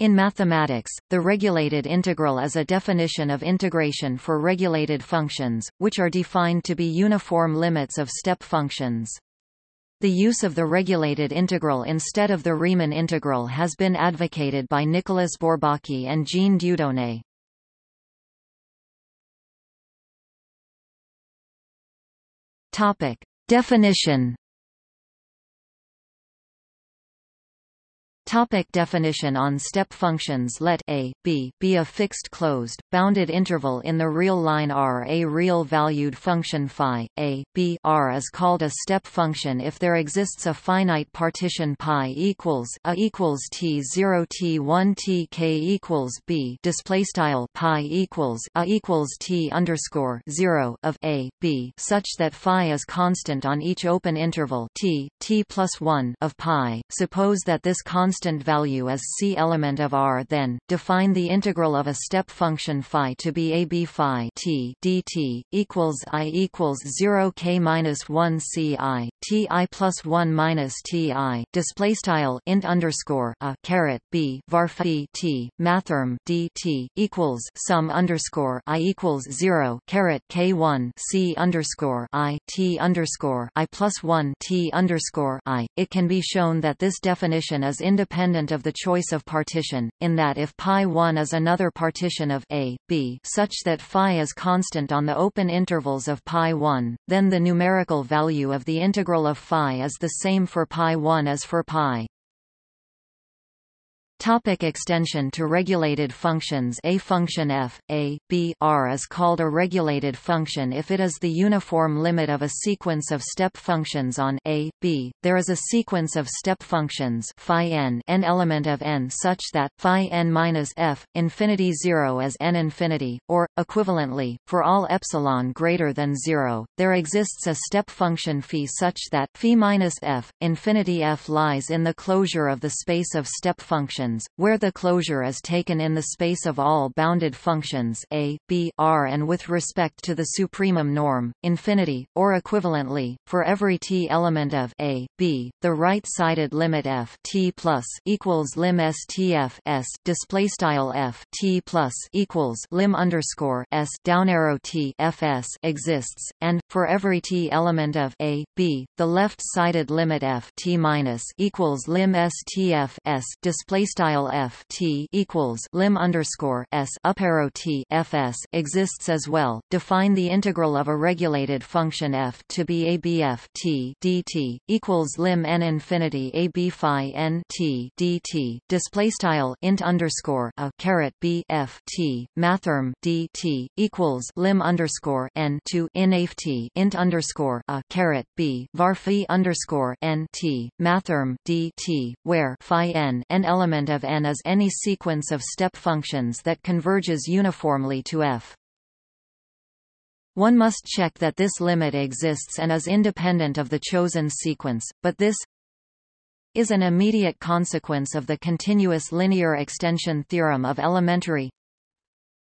In mathematics, the regulated integral is a definition of integration for regulated functions, which are defined to be uniform limits of step functions. The use of the regulated integral instead of the Riemann integral has been advocated by Nicolas Bourbaki and Jean Dieudonné. Definition Topic definition On step functions Let a, b, be a fixed closed, bounded interval in the real line R. A real-valued function phi, a, b R is called a step function if there exists a finite partition pi equals a equals t 0 t 1 t k equals b display style pi equals a equals t underscore 0 of a, b such that phi is constant on each open interval t, t plus 1 of pi. Suppose that this constant constant value as c element of R then, define the integral of a step function phi to be a b phi t dt, equals i equals 0 k minus 1 c i, t i plus 1 minus t i, display style int underscore a caret b var phi t, mathrm dt, equals sum underscore i equals 0 caret k 1 c underscore i t underscore i plus 1 t underscore i. It can be shown that this definition is independent independent of the choice of partition, in that if pi one is another partition of a, b such that phi is constant on the open intervals of pi one, then the numerical value of the integral of phi is the same for pi 1 as for π. Topic extension to regulated functions. A function f, a, b r is called a regulated function if it is the uniform limit of a sequence of step functions on a, b. There is a sequence of step functions phi n, n element of n such that phi n minus f infinity 0 is n infinity, or equivalently, for all epsilon greater than 0, there exists a step function phi such that phi minus f infinity f lies in the closure of the space of step functions functions, where the closure is taken in the space of all bounded functions a, b, r and with respect to the supremum norm, infinity, or equivalently, for every t element of a, b, the right-sided limit f t plus equals lim s display style f t plus equals lim underscore s down arrow t fs exists, and for every t element of a, b, the left-sided limit f t minus equals lim stf s display style f t equals lim underscore s up arrow t fs exists as well. Define the integral of a regulated function f to be a bf t dt equals lim n infinity a b phi n t dt. Display style int underscore a caret b f t mathrm dt equals lim underscore n to in t int underscore a caret b var phi underscore n t mathrm dt where phi n an element of n is any sequence of step functions that converges uniformly to f. One must check that this limit exists and is independent of the chosen sequence, but this is an immediate consequence of the continuous linear extension theorem of elementary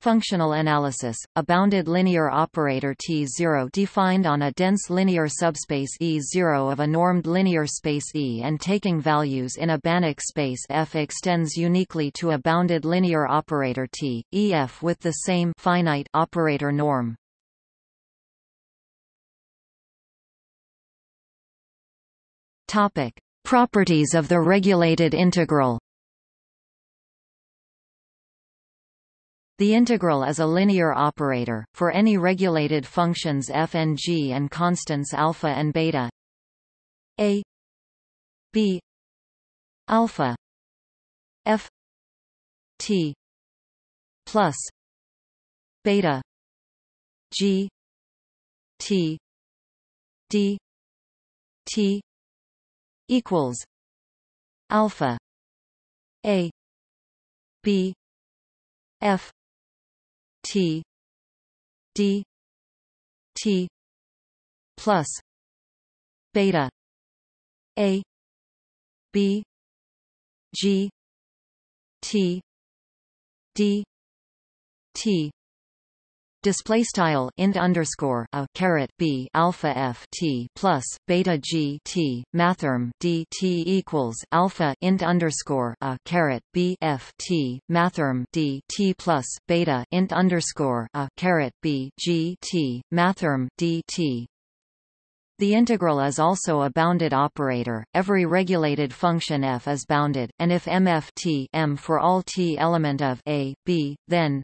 Functional analysis, a bounded linear operator T0 defined on a dense linear subspace E0 of a normed linear space E and taking values in a Banach space F extends uniquely to a bounded linear operator T, EF with the same finite operator norm. Properties of the regulated integral The integral is a linear operator, for any regulated functions f and g and constants alpha and beta. A b alpha f t plus beta g t d t equals alpha a b f T D T plus beta A B G T D T display style int underscore a caret b alpha f t plus beta g t mathrm d t equals alpha int underscore a caret b f t mathrm d t plus beta int underscore a caret b g t mathrm d t the integral is also a bounded operator. Every regulated function f is bounded, and if mft m for all t element of a, b, then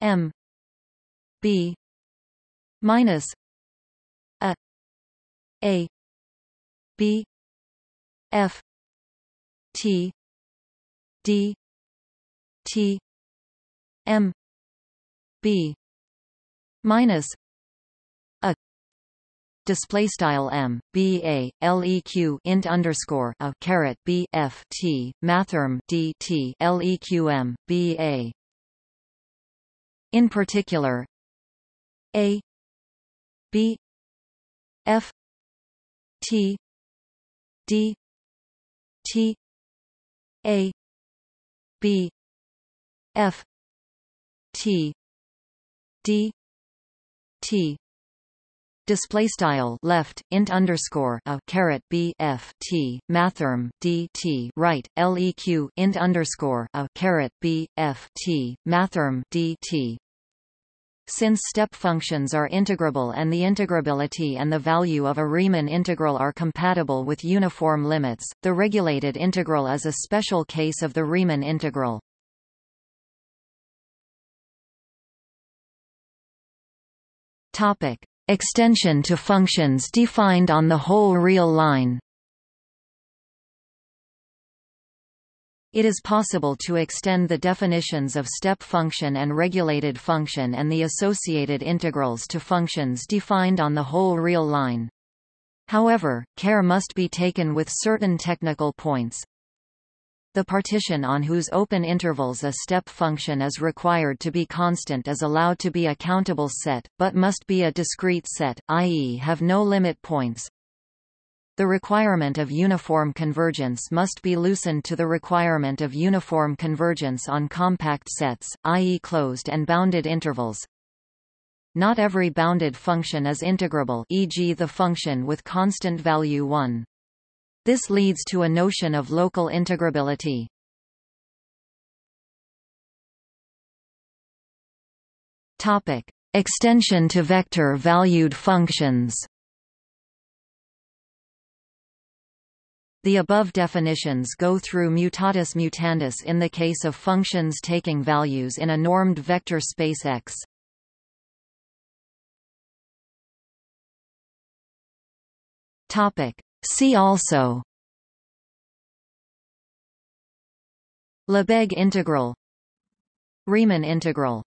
m b minus a a b f t d t m b minus a display style m b a leq int underscore a caret b f t mathrm d t leq m b a. In particular, a b f t d t a b f t d t. Display style left int underscore a caret b f t mathrm d t right leq int underscore a caret b f t mathrm d t since step functions are integrable and the integrability and the value of a Riemann integral are compatible with uniform limits, the regulated integral is a special case of the Riemann integral. Topic: Extension to functions defined on the whole real line It is possible to extend the definitions of step function and regulated function and the associated integrals to functions defined on the whole real line. However, care must be taken with certain technical points. The partition on whose open intervals a step function is required to be constant is allowed to be a countable set, but must be a discrete set, i.e. have no limit points. The requirement of uniform convergence must be loosened to the requirement of uniform convergence on compact sets, i.e. closed and bounded intervals. Not every bounded function is integrable e.g. the function with constant value 1. This leads to a notion of local integrability. Topic: Extension to vector-valued functions. The above definitions go through mutatis mutandis in the case of functions taking values in a normed vector space X. Topic: See also. Lebesgue integral. Riemann integral